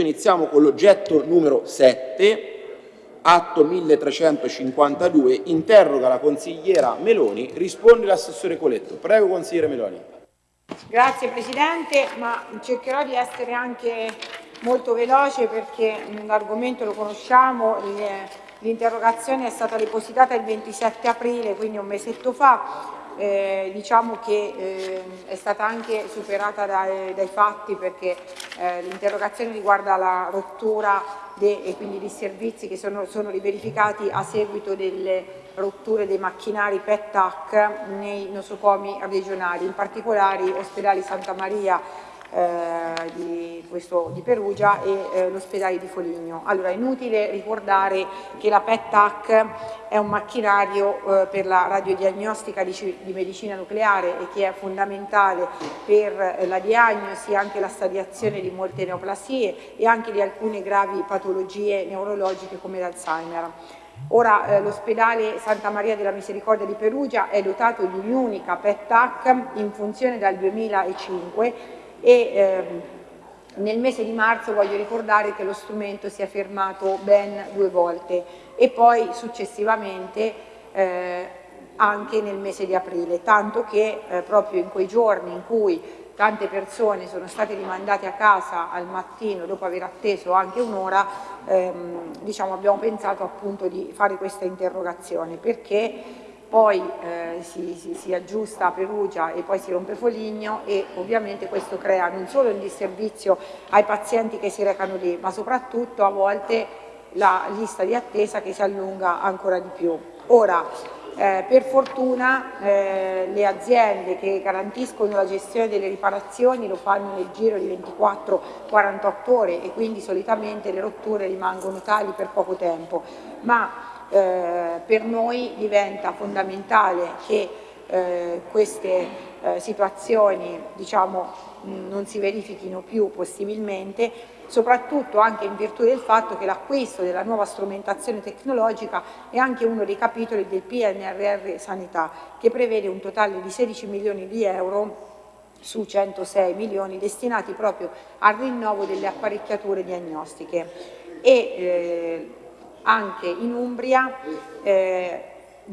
Iniziamo con l'oggetto numero 7, atto 1352, interroga la consigliera Meloni, risponde l'assessore Coletto. Prego consigliere Meloni. Grazie Presidente, ma cercherò di essere anche molto veloce perché l'argomento lo conosciamo, l'interrogazione è stata depositata il 27 aprile, quindi un mesetto fa, eh, diciamo che eh, è stata anche superata dai, dai fatti perché eh, l'interrogazione riguarda la rottura de, e quindi di servizi che sono, sono riverificati a seguito delle rotture dei macchinari PET-TAC nei nosocomi regionali, in particolare ospedali Santa Maria eh, di, questo, di, Perugia e eh, l'ospedale di Foligno. Allora, è inutile ricordare che la PET-TAC è un macchinario eh, per la radiodiagnostica di, di, medicina nucleare e che è fondamentale per eh, la diagnosi e anche la stadiazione di molte neoplasie e anche di alcune gravi patologie neurologiche come l'Alzheimer. Ora eh, l'ospedale Santa Maria della Misericordia di Perugia è dotato di un'unica PET-TAC in funzione dal 2005 e ehm, nel mese di marzo voglio ricordare che lo strumento si è fermato ben due volte e poi successivamente eh, anche nel mese di aprile, tanto che eh, proprio in quei giorni in cui tante persone sono state rimandate a casa al mattino dopo aver atteso anche un'ora, ehm, diciamo, abbiamo pensato appunto di fare questa interrogazione perché poi eh, si, si, si, aggiusta a Perugia e poi si rompe Foligno e ovviamente questo crea non solo un disservizio ai pazienti che si recano lì, ma soprattutto a volte la lista di attesa che si allunga ancora di più. Ora, eh, per fortuna eh, le aziende che garantiscono la gestione delle riparazioni lo fanno nel giro di 24-48 ore e quindi solitamente le rotture rimangono tali per poco tempo, ma eh, per noi diventa fondamentale che eh, queste eh, situazioni diciamo, non si verifichino più possibilmente, soprattutto anche in virtù del fatto che l'acquisto della nuova strumentazione tecnologica è anche uno dei capitoli del PNRR Sanità, che prevede un totale di 16 milioni di euro su 106 milioni destinati proprio al rinnovo delle apparecchiature diagnostiche. E, eh, anche in Umbria eh,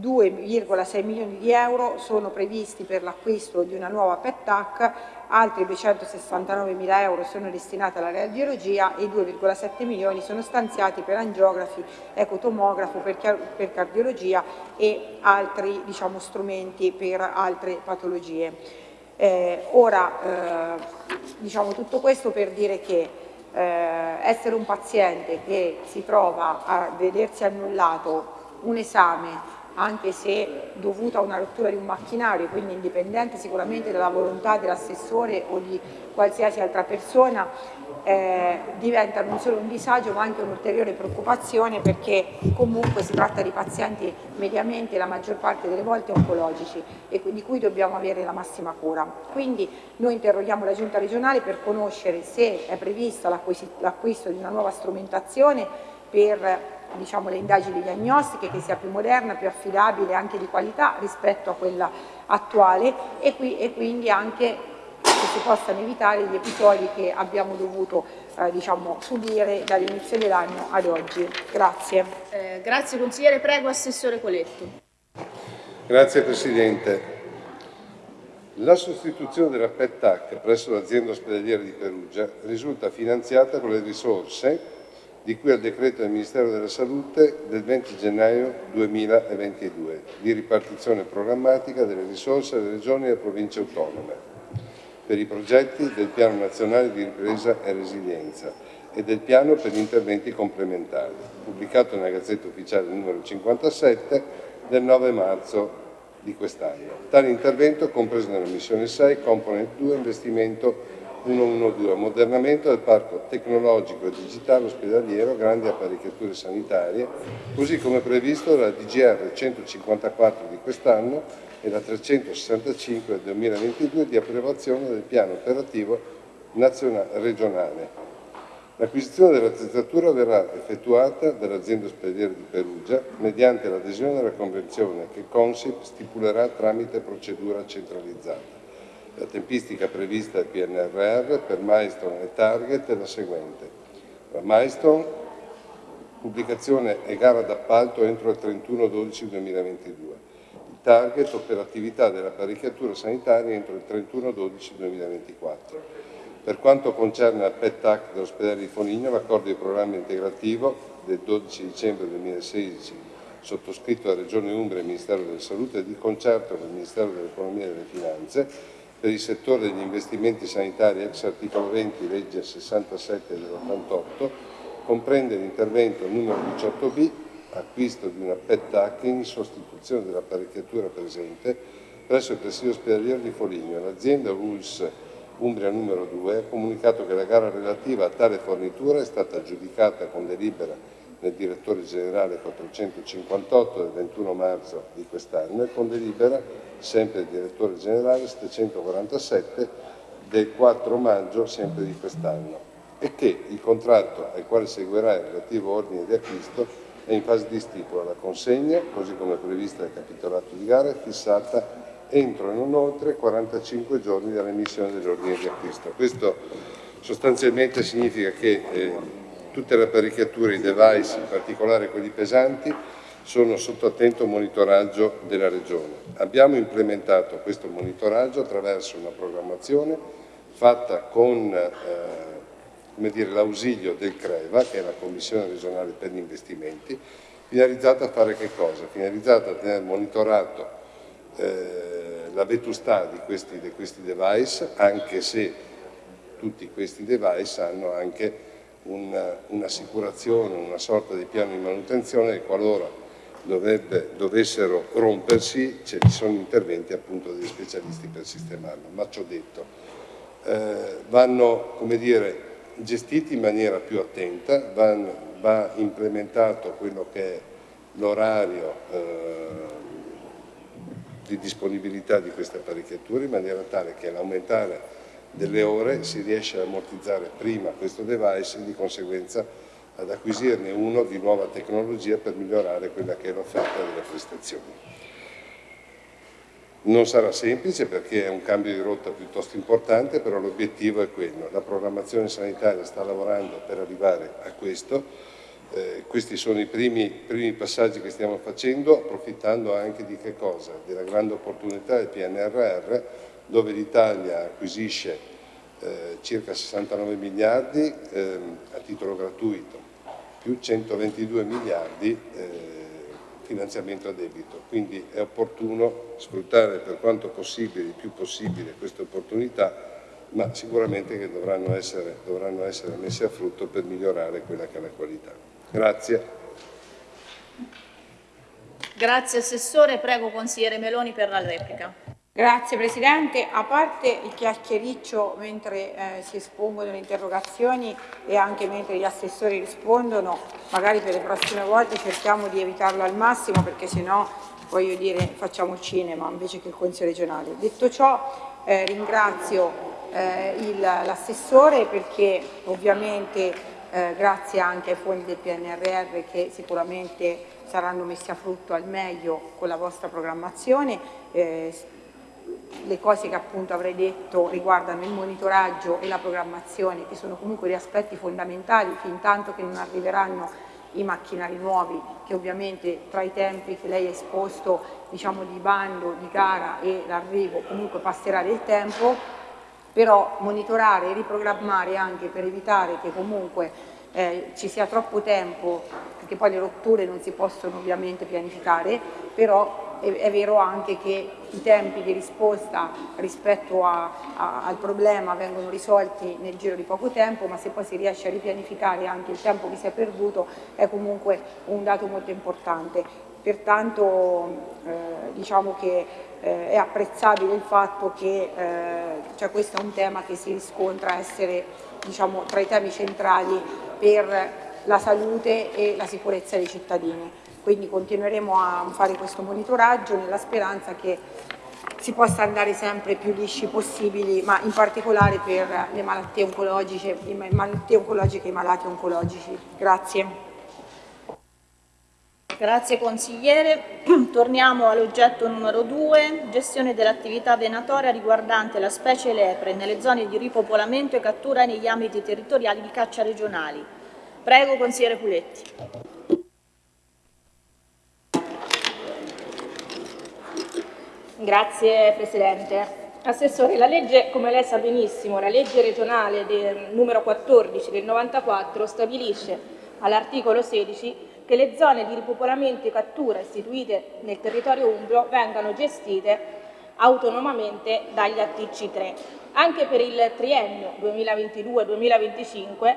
2,6 milioni di euro sono previsti per l'acquisto di una nuova PET-TAC, altri 269 mila euro sono destinati alla radiologia e 2,7 milioni sono stanziati per angiografi, ecotomografo, per, per cardiologia e altri diciamo, strumenti per altre patologie. Eh, ora, eh, diciamo tutto questo per dire che eh, essere un paziente che si trova a vedersi annullato un esame anche se dovuto a una rottura di un macchinario, quindi indipendente sicuramente dalla volontà dell'assessore o di qualsiasi altra persona, eh, diventa non solo un disagio ma anche un'ulteriore preoccupazione perché comunque si tratta di pazienti mediamente la maggior parte delle volte oncologici e di cui dobbiamo avere la massima cura. Quindi noi interroghiamo la Giunta regionale per conoscere se è previsto l'acquisto di una nuova strumentazione per diciamo, le indagini diagnostiche che sia più moderna, più affidabile anche di qualità rispetto a quella attuale e, qui, e quindi anche che si possano evitare gli episodi che abbiamo dovuto eh, diciamo, subire dall'inizio dell'anno ad oggi. Grazie. Eh, grazie consigliere, prego Assessore Coletto. Grazie Presidente. La sostituzione della PET-TAC presso l'azienda ospedaliera di Perugia risulta finanziata con le risorse di cui al decreto del Ministero della Salute del 20 gennaio 2022 di ripartizione programmatica delle risorse alle regioni e alle province autonome per i progetti del Piano Nazionale di Ripresa e Resilienza e del Piano per gli interventi complementari, pubblicato nella Gazzetta Ufficiale numero 57 del 9 marzo di quest'anno. Tale intervento, compreso nella missione 6, component 2, investimento 112, ammodernamento del parco tecnologico e digitale ospedaliero, grandi apparecchiature sanitarie, così come previsto dalla DGR 154 di quest'anno e la 365 del 2022 di approvazione del piano operativo regionale. L'acquisizione dell'attrezzatura verrà effettuata dall'azienda ospedaliera di Perugia mediante l'adesione alla convenzione che Consip stipulerà tramite procedura centralizzata. La tempistica prevista dal PNRR per milestone e target è la seguente. La milestone, pubblicazione e gara d'appalto entro il 31-12-2022. Target, operatività dell'apparecchiatura sanitaria entro il 31-12-2024. Per quanto concerne il PET-TAC dell'ospedale di Foligno, l'accordo di programma integrativo del 12 dicembre 2016 sottoscritto da Regione Umbria e Ministero della Salute e di concerto con il Ministero dell'Economia e delle Finanze per il settore degli investimenti sanitari ex articolo 20 legge 67 dell'88 comprende l'intervento numero 18B acquisto di una PET-TAC in sostituzione dell'apparecchiatura presente presso il presidio ospedaliero di Foligno. L'azienda ULS Umbria numero 2 ha comunicato che la gara relativa a tale fornitura è stata aggiudicata con delibera del direttore generale 458 del 21 marzo di quest'anno e con delibera sempre del direttore generale 747 del 4 maggio sempre di quest'anno e che il contratto al quale seguirà il relativo ordine di acquisto è in fase di stipula. La consegna, così come prevista dal capitolato di gara, è fissata entro e non oltre 45 giorni dall'emissione dell'ordine di acquisto. Questo sostanzialmente significa che eh, tutte le apparecchiature, i device, in particolare quelli pesanti, sono sotto attento monitoraggio della Regione. Abbiamo implementato questo monitoraggio attraverso una programmazione fatta con eh, l'ausilio del CREVA, che è la Commissione regionale per gli investimenti, finalizzata a fare che cosa? Finalizzata a tenere monitorato eh, la vetustà di questi, di questi device, anche se tutti questi device hanno anche un'assicurazione, un una sorta di piano di manutenzione e qualora dovrebbe, dovessero rompersi ci sono interventi appunto degli specialisti per sistemarlo. Ma ciò detto, eh, vanno come dire, gestiti in maniera più attenta, vanno, va implementato quello che è l'orario eh, di disponibilità di queste apparecchiature in maniera tale che all'aumentare delle ore si riesce ad ammortizzare prima questo device e di conseguenza ad acquisirne uno di nuova tecnologia per migliorare quella che è l'offerta delle prestazioni. Non sarà semplice perché è un cambio di rotta piuttosto importante, però l'obiettivo è quello. La programmazione sanitaria sta lavorando per arrivare a questo eh, questi sono i primi, primi, passaggi che stiamo facendo, approfittando anche di che cosa? Della grande opportunità del PNRR, dove l'Italia acquisisce eh, circa 69 miliardi eh, a titolo gratuito, più 122 miliardi eh, finanziamento a debito. Quindi è opportuno sfruttare per quanto possibile, il più possibile, queste opportunità, ma sicuramente che dovranno essere, dovranno essere messe a frutto per migliorare quella che è la qualità. Grazie. Grazie Assessore, prego consigliere Meloni per la replica. Grazie Presidente, a parte il chiacchiericcio mentre eh, si espongono le interrogazioni e anche mentre gli assessori rispondono, magari per le prossime volte cerchiamo di evitarlo al massimo perché sennò voglio dire facciamo cinema invece che il Consiglio regionale. Detto ciò eh, ringrazio eh, l'assessore perché ovviamente eh, grazie anche ai fondi del PNRR che sicuramente saranno messi a frutto al meglio con la vostra programmazione. Le cose che appunto avrei detto riguardano il monitoraggio e la programmazione che sono comunque gli aspetti fondamentali fin tanto che non arriveranno i macchinari nuovi che ovviamente tra i tempi che lei ha esposto diciamo di bando, di gara e l'arrivo comunque passerà del tempo però monitorare e riprogrammare anche per evitare che comunque eh, ci sia troppo tempo, perché poi le rotture non si possono ovviamente pianificare, però è, è vero anche che i tempi di risposta rispetto a, a, al problema vengono risolti nel giro di poco tempo, ma se poi si riesce a ripianificare anche il tempo che si è perduto è comunque un dato molto importante. Pertanto eh, diciamo che eh, è apprezzabile il fatto che eh, cioè questo è un tema che si riscontra essere diciamo, tra i temi centrali per la salute e la sicurezza dei cittadini. Quindi continueremo a fare questo monitoraggio nella speranza che si possa andare sempre più lisci possibili, ma in particolare per le malattie oncologiche, le malattie oncologiche e i malati oncologici. Grazie. Grazie consigliere. Torniamo all'oggetto numero 2, gestione dell'attività venatoria riguardante la specie lepre nelle zone di ripopolamento e cattura negli ambiti territoriali di caccia regionali. Prego, consigliere Puletti. Grazie Presidente. Assessore, la legge, come lei sa benissimo, la legge regionale del numero 14 del 94 stabilisce all'articolo 16 che le zone di ripopolamento e cattura istituite nel territorio umbro vengano gestite autonomamente dagli ATC3. Anche per il triennio 2022-2025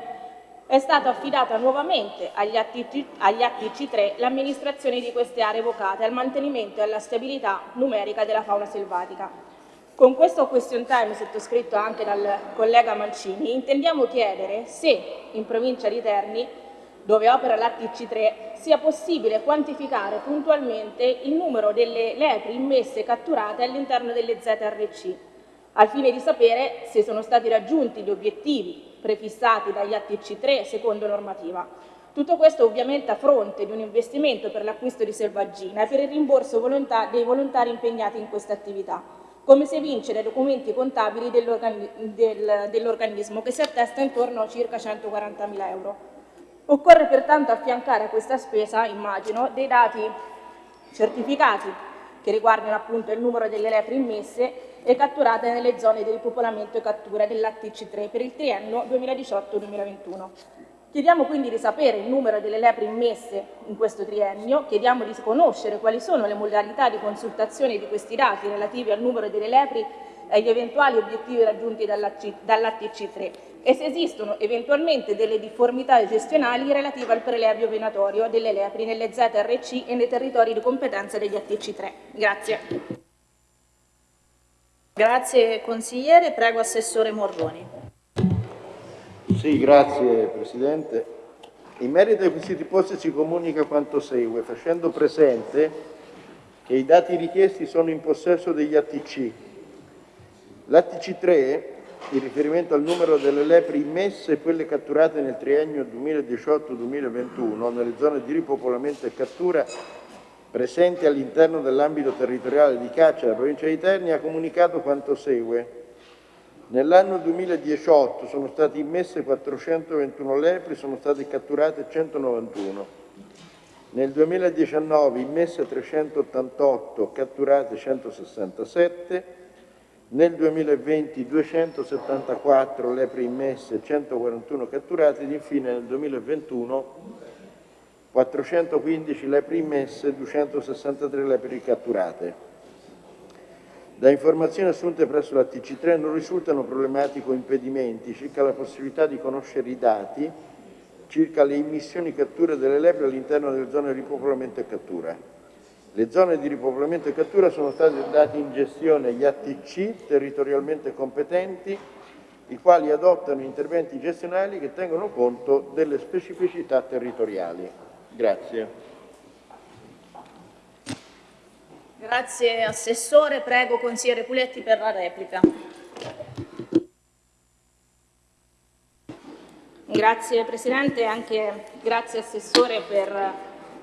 è stata affidata nuovamente agli, ATC, agli ATC3 l'amministrazione di queste aree evocate al mantenimento e alla stabilità numerica della fauna selvatica. Con questo question time sottoscritto anche dal collega Mancini intendiamo chiedere se in provincia di Terni, dove opera l'ATC3, sia possibile quantificare puntualmente il numero delle lepri immesse e catturate all'interno delle ZRC, al fine di sapere se sono stati raggiunti gli obiettivi prefissati dagli ATC3 secondo normativa. Tutto questo ovviamente a fronte di un investimento per l'acquisto di selvaggina e per il rimborso volontà dei volontari impegnati in questa attività come si evince dai documenti contabili dell'organismo, che si attesta intorno a circa 140.000 euro. Occorre pertanto affiancare a questa spesa, immagino, dei dati certificati che riguardano appunto il numero delle lepri immesse e catturate nelle zone di ripopolamento e cattura dell'ATC3 per il triennio 2018-2021. Chiediamo quindi di sapere il numero delle lepri immesse in questo triennio, chiediamo di conoscere quali sono le modalità di consultazione di questi dati relativi al numero delle lepri e agli eventuali obiettivi raggiunti dall'ATC3 e se esistono eventualmente delle difformità gestionali relative al prelevio venatorio delle lepri nelle ZRC e nei territori di competenza degli ATC3. Grazie. Grazie consigliere, prego Assessore Morroni. Sì, grazie Presidente. In merito ai quesiti posti si comunica quanto segue, facendo presente che i dati richiesti sono in possesso degli ATC. L'ATC3, in riferimento al numero delle lepri immesse e quelle catturate nel triennio 2018-2021 nelle zone di ripopolamento e cattura presenti all'interno dell'ambito territoriale di caccia della provincia di Terni, ha comunicato quanto segue. Nell'anno 2018 sono state immesse 421 lepri, sono state catturate 191. Nel 2019 immesse 388, catturate 167. Nel 2020 274 lepri immesse, 141 catturate ed infine nel 2021 415 lepri immesse, 263 lepri catturate. Da informazioni assunte presso la TC3 non risultano problematici o impedimenti circa la possibilità di conoscere i dati circa le immissioni catture delle lepre all'interno delle zone di ripopolamento e cattura. Le zone di ripopolamento e cattura sono state date in gestione agli ATC territorialmente competenti, i quali adottano interventi gestionali che tengono conto delle specificità territoriali. Grazie. Grazie Assessore. Prego Consigliere Puletti per la replica. Grazie Presidente e anche grazie Assessore per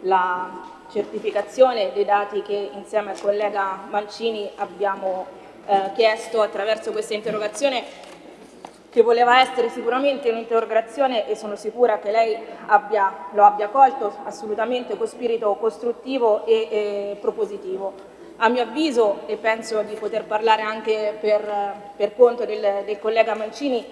la certificazione dei dati che insieme al collega Mancini abbiamo eh, chiesto attraverso questa interrogazione che voleva essere sicuramente un'interrogazione e sono sicura che lei abbia, lo abbia colto assolutamente con spirito costruttivo e, e propositivo. A mio avviso, e penso di poter parlare anche per, per conto del, del, collega Mancini,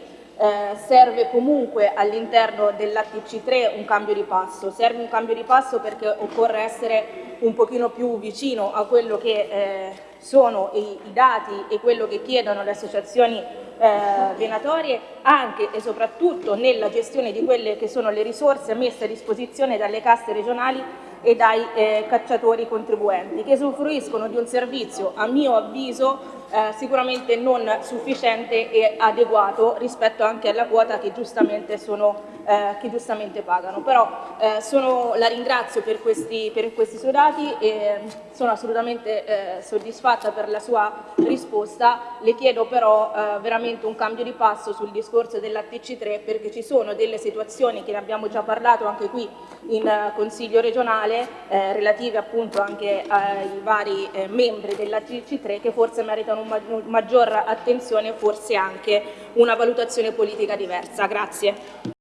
eh, serve comunque all'interno dell'ATC3 un cambio di passo. Serve un cambio di passo perché occorre essere un pochino più vicino a quello che eh, sono i, i, dati e quello che chiedono le associazioni eh, venatorie anche e soprattutto nella gestione di quelle che sono le risorse messe a disposizione dalle casse regionali e dai eh, cacciatori contribuenti che usufruiscono di un servizio a mio avviso eh, sicuramente non sufficiente e adeguato rispetto anche alla quota che giustamente, sono, eh, che giustamente pagano. Però eh, sono, la ringrazio per questi, per questi suoi dati e sono assolutamente eh, soddisfatta per la sua risposta. Le chiedo però eh, veramente un cambio di passo sul discorso della TC3 perché ci sono delle situazioni che ne abbiamo già parlato anche qui in uh, Consiglio regionale eh, relative appunto anche ai vari eh, membri della TC3 che forse meritano una maggior attenzione e forse anche una valutazione politica diversa. Grazie.